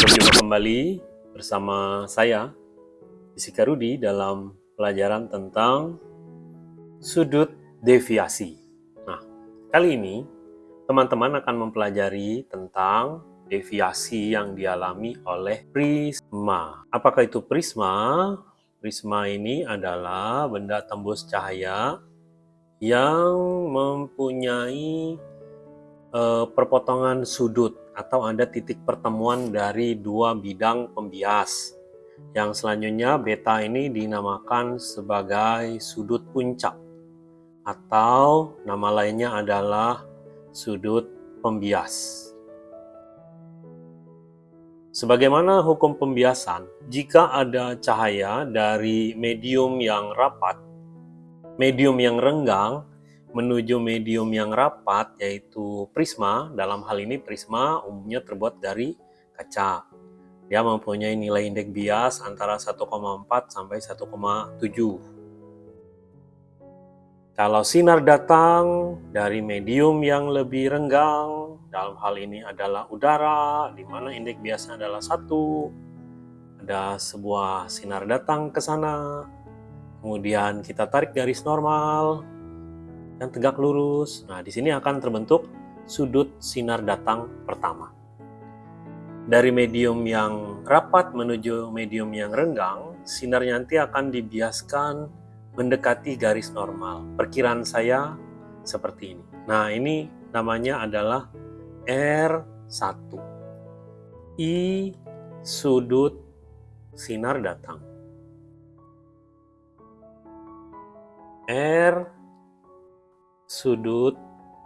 Berjumpa kembali bersama saya, Fisika Rudi dalam pelajaran tentang sudut deviasi. Nah, kali ini teman-teman akan mempelajari tentang deviasi yang dialami oleh prisma. Apakah itu prisma? Prisma ini adalah benda tembus cahaya yang mempunyai uh, perpotongan sudut atau ada titik pertemuan dari dua bidang pembias. Yang selanjutnya beta ini dinamakan sebagai sudut puncak atau nama lainnya adalah sudut pembias. Sebagaimana hukum pembiasan, jika ada cahaya dari medium yang rapat, medium yang renggang, menuju medium yang rapat yaitu prisma. Dalam hal ini prisma umumnya terbuat dari kaca. Dia mempunyai nilai indeks bias antara 1,4 sampai 1,7. Kalau sinar datang dari medium yang lebih renggang, dalam hal ini adalah udara, di mana indeks biasnya adalah satu. Ada sebuah sinar datang ke sana, kemudian kita tarik garis normal, yang tegak lurus. Nah, di sini akan terbentuk sudut sinar datang pertama. Dari medium yang rapat menuju medium yang renggang, sinar nanti akan dibiaskan mendekati garis normal. Perkiraan saya seperti ini. Nah, ini namanya adalah R1. I sudut sinar datang. R sudut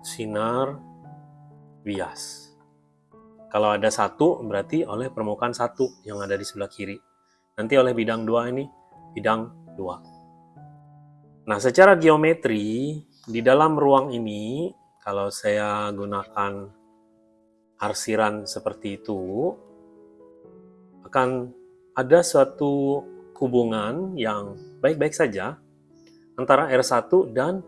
sinar bias. Kalau ada satu, berarti oleh permukaan satu yang ada di sebelah kiri. Nanti oleh bidang dua ini, bidang dua. Nah, secara geometri, di dalam ruang ini, kalau saya gunakan arsiran seperti itu, akan ada suatu hubungan yang baik-baik saja antara R1 dan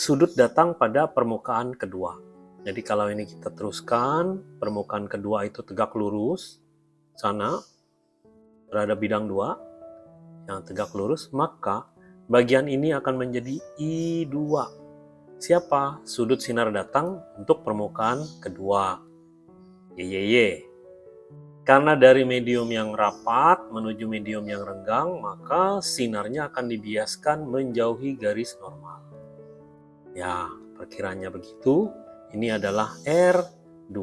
sudut datang pada permukaan kedua. Jadi kalau ini kita teruskan, permukaan kedua itu tegak lurus, sana berada bidang dua yang tegak lurus, maka bagian ini akan menjadi I2. Siapa? Sudut sinar datang untuk permukaan kedua. YYY. Karena dari medium yang rapat menuju medium yang renggang, maka sinarnya akan dibiaskan menjauhi garis normal. Ya, perkiranya begitu. Ini adalah R2.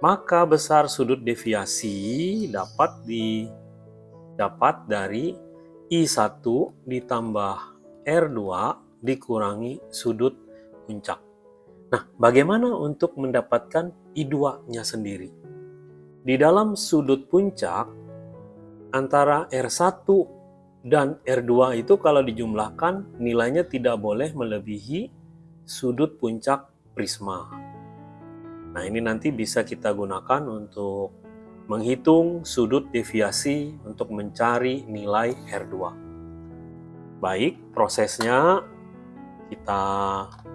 Maka besar sudut deviasi dapat didapat dari I1 ditambah R2 dikurangi sudut puncak. Nah, bagaimana untuk mendapatkan I2-nya sendiri? Di dalam sudut puncak, antara R1 dan R2 itu kalau dijumlahkan nilainya tidak boleh melebihi sudut puncak prisma. Nah ini nanti bisa kita gunakan untuk menghitung sudut deviasi untuk mencari nilai R2. Baik, prosesnya kita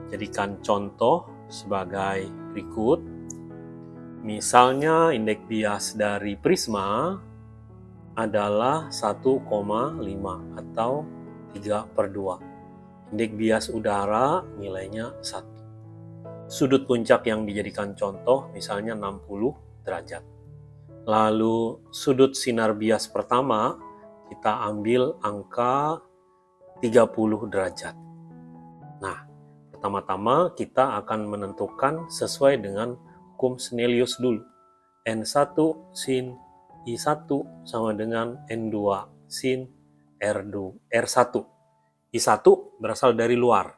jadikan contoh sebagai berikut. Misalnya indeks bias dari prisma adalah 1,5 atau 3 per 2. Indeks bias udara nilainya 1. Sudut puncak yang dijadikan contoh misalnya 60 derajat. Lalu sudut sinar bias pertama kita ambil angka 30 derajat. Nah, pertama-tama kita akan menentukan sesuai dengan hukum Snellius dulu. N1 sin I1 sama dengan N2 sin R2, R1. I1 berasal dari luar.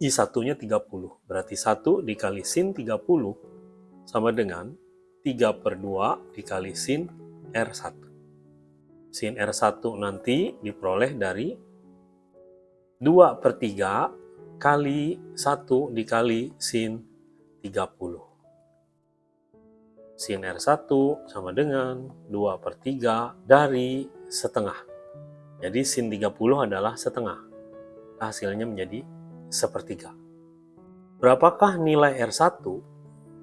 I1-nya 30. Berarti 1 dikali sin 30 sama dengan 3 per 2 dikali sin R1. Sin R1 nanti diperoleh dari 2 per 3 kali 1 dikali sin 30 sin R1 sama dengan 2 per 3 dari setengah. Jadi sin 30 adalah setengah. Hasilnya menjadi sepertiga. Berapakah nilai R1?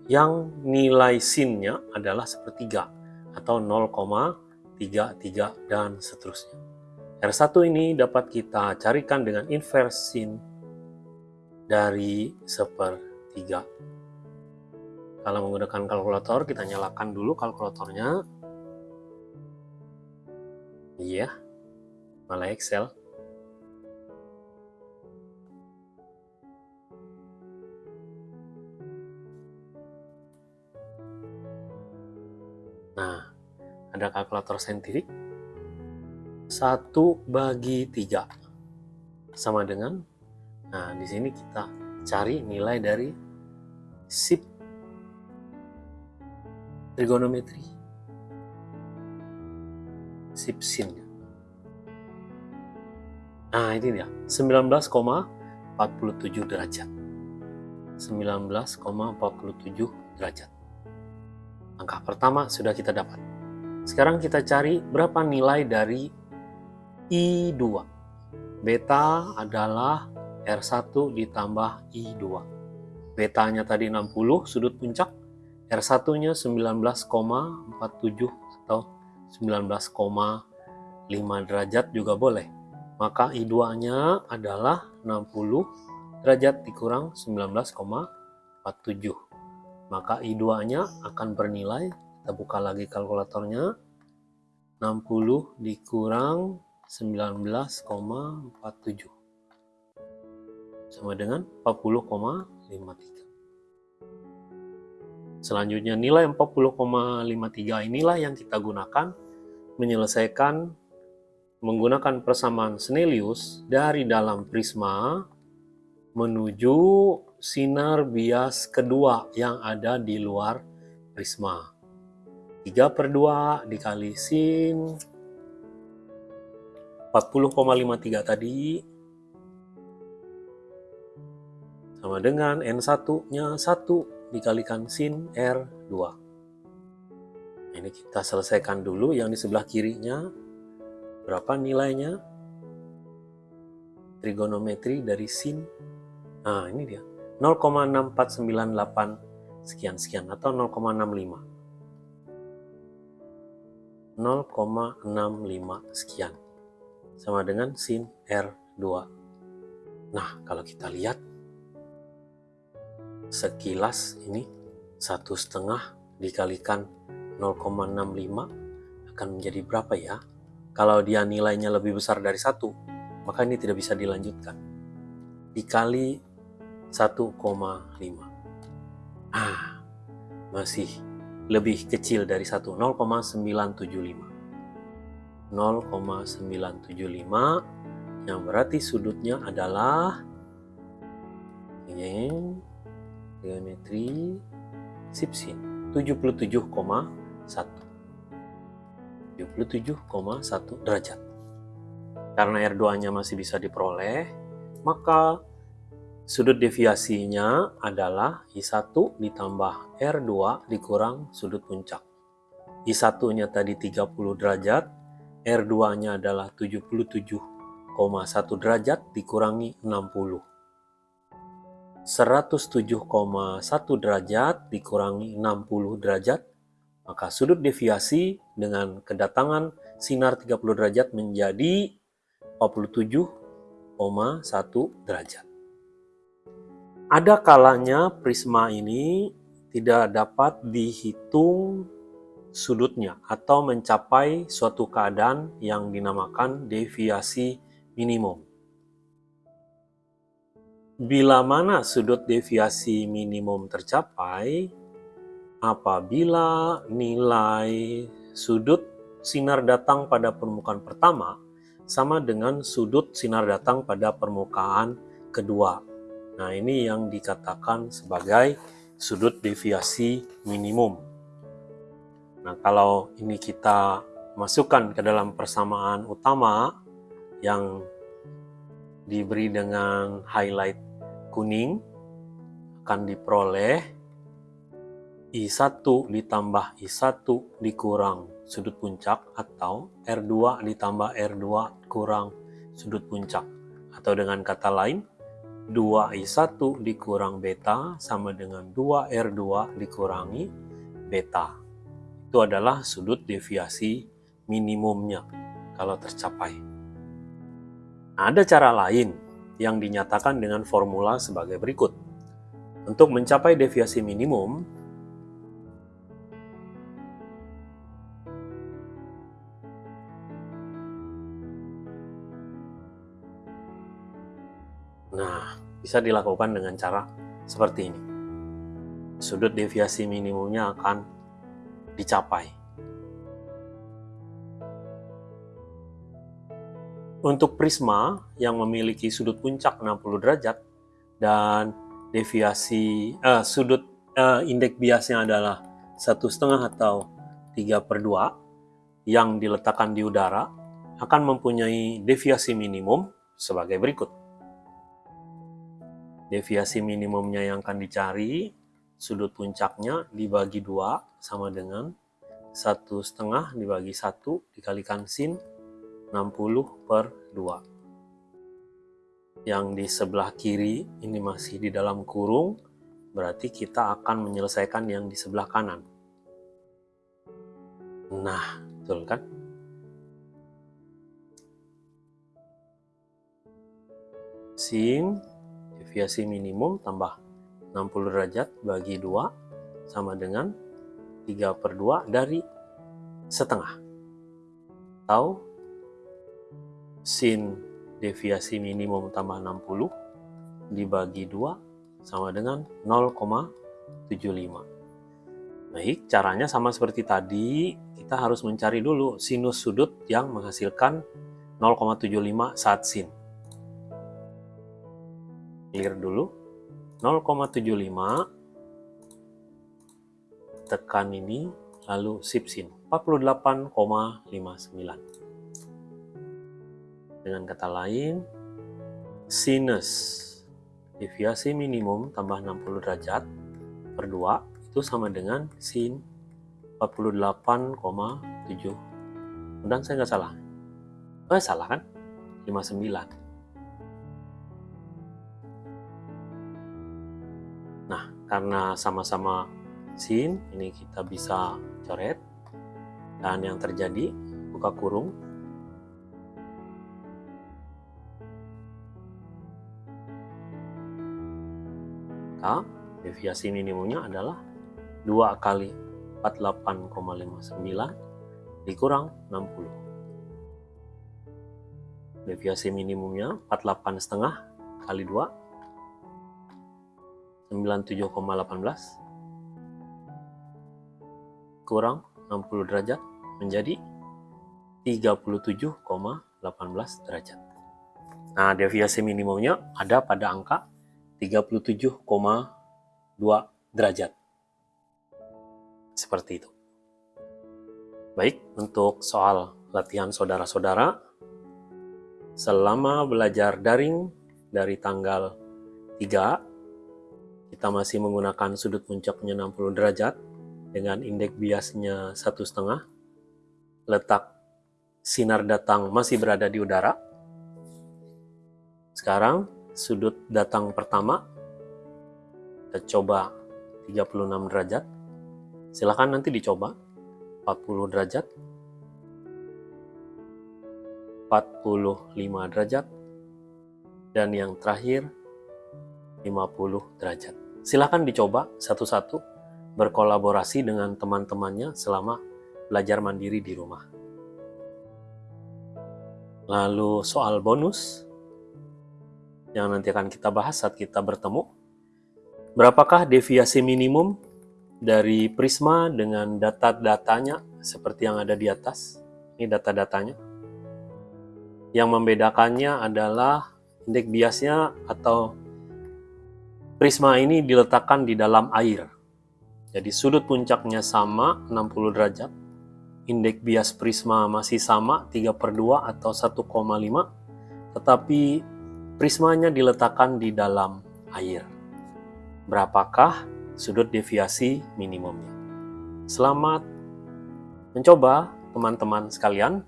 yang nilai sinnya adalah sepertiga atau 0,33 dan seterusnya. R1 ini dapat kita carikan dengan inverse sin dari sepertiga. Kalau menggunakan kalkulator, kita nyalakan dulu kalkulatornya. Iya, malah Excel. Nah, ada kalkulator saintifik. 1 bagi 3 sama dengan nah di sini kita cari nilai dari sip trigonometri sip sin nah ini dia 19,47 derajat 19,47 derajat Angka pertama sudah kita dapat. Sekarang kita cari berapa nilai dari I2. Beta adalah R1 ditambah I2. Betanya tadi 60 sudut puncak, R1-nya 19,47 atau 19,5 derajat juga boleh. Maka I2-nya adalah 60 derajat dikurang 19,47 maka I2-nya akan bernilai, kita buka lagi kalkulatornya, 60 dikurang 19,47 sama dengan 40,53. Selanjutnya nilai 40,53 inilah yang kita gunakan menyelesaikan menggunakan persamaan Snellius dari dalam prisma menuju sinar bias kedua yang ada di luar prisma. 3 per 2 dikali sin 40,53 tadi sama dengan N1-nya 1 dikalikan sin R2. Ini kita selesaikan dulu yang di sebelah kirinya. Berapa nilainya? Trigonometri dari sin. Nah, ini dia. 0,6498 sekian-sekian atau 0,65. 0,65 sekian. Sama dengan sin R2. Nah, kalau kita lihat sekilas ini satu setengah dikalikan 0,65 akan menjadi berapa ya? Kalau dia nilainya lebih besar dari satu, maka ini tidak bisa dilanjutkan. Dikali 1,5. Ah, masih lebih kecil dari 1, 0,975. 0,975 yang berarti sudutnya adalah ini geometri sipsin 77,1 77,1 derajat karena R2 nya masih bisa diperoleh maka Sudut deviasinya adalah I1 ditambah R2 dikurang sudut puncak. I1-nya tadi 30 derajat, R2-nya adalah 77,1 derajat dikurangi 60. 107,1 derajat dikurangi 60 derajat, maka sudut deviasi dengan kedatangan sinar 30 derajat menjadi 47,1 derajat. Ada kalanya prisma ini tidak dapat dihitung sudutnya atau mencapai suatu keadaan yang dinamakan deviasi minimum. Bila mana sudut deviasi minimum tercapai, apabila nilai sudut sinar datang pada permukaan pertama sama dengan sudut sinar datang pada permukaan kedua Nah, ini yang dikatakan sebagai sudut deviasi minimum. Nah, kalau ini kita masukkan ke dalam persamaan utama yang diberi dengan highlight kuning akan diperoleh I1 ditambah I1 dikurang sudut puncak atau R2 ditambah R2 kurang sudut puncak atau dengan kata lain 2I1 dikurang beta sama dengan 2R2 dikurangi beta. Itu adalah sudut deviasi minimumnya kalau tercapai. Ada cara lain yang dinyatakan dengan formula sebagai berikut. Untuk mencapai deviasi minimum, Nah, bisa dilakukan dengan cara seperti ini. Sudut deviasi minimumnya akan dicapai. Untuk prisma yang memiliki sudut puncak 60 derajat dan deviasi eh, sudut eh, indeks biasnya adalah satu setengah atau 3 per 2 yang diletakkan di udara akan mempunyai deviasi minimum sebagai berikut. Deviasi minimumnya yang akan dicari sudut puncaknya dibagi dua sama dengan satu setengah dibagi satu dikalikan sin 60 per 2 yang di sebelah kiri ini masih di dalam kurung berarti kita akan menyelesaikan yang di sebelah kanan. Nah betul kan? Sin deviasi minimum tambah 60 derajat bagi 2 sama dengan 3 per 2 dari setengah. Atau sin deviasi minimum tambah 60 dibagi 2 sama dengan 0,75. Baik, caranya sama seperti tadi, kita harus mencari dulu sinus sudut yang menghasilkan 0,75 saat sin. Clear dulu. 0,75 tekan ini lalu sip sin. 48,59 dengan kata lain sinus. Deviasi minimum tambah 60 derajat per 2 itu sama dengan sin 48,7 dan saya nggak salah. Oh salah kan? 59 karena sama-sama sin ini kita bisa coret. Dan yang terjadi buka kurung maka deviasi minimumnya adalah 2 kali 48,59 dikurang 60 deviasi minimumnya 48 setengah kali 2 97,18 kurang 60 derajat menjadi 37,18 derajat. Nah, deviasi minimumnya ada pada angka 37,2 derajat. Seperti itu. Baik, untuk soal latihan saudara-saudara, selama belajar daring dari tanggal 3 kita masih menggunakan sudut puncaknya 60 derajat dengan indeks biasnya satu setengah. Letak sinar datang masih berada di udara. Sekarang sudut datang pertama kita coba 36 derajat. Silahkan nanti dicoba 40 derajat 45 derajat dan yang terakhir 50 derajat. Silahkan dicoba satu-satu berkolaborasi dengan teman-temannya selama belajar mandiri di rumah. Lalu soal bonus yang nanti akan kita bahas saat kita bertemu. Berapakah deviasi minimum dari Prisma dengan data-datanya seperti yang ada di atas? Ini data-datanya. Yang membedakannya adalah indeks biasnya atau Prisma ini diletakkan di dalam air. Jadi sudut puncaknya sama 60 derajat. Indeks bias prisma masih sama 3 per 2 atau 1,5. Tetapi prismanya diletakkan di dalam air. Berapakah sudut deviasi minimumnya? Selamat mencoba teman-teman sekalian.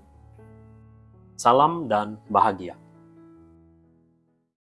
Salam dan bahagia.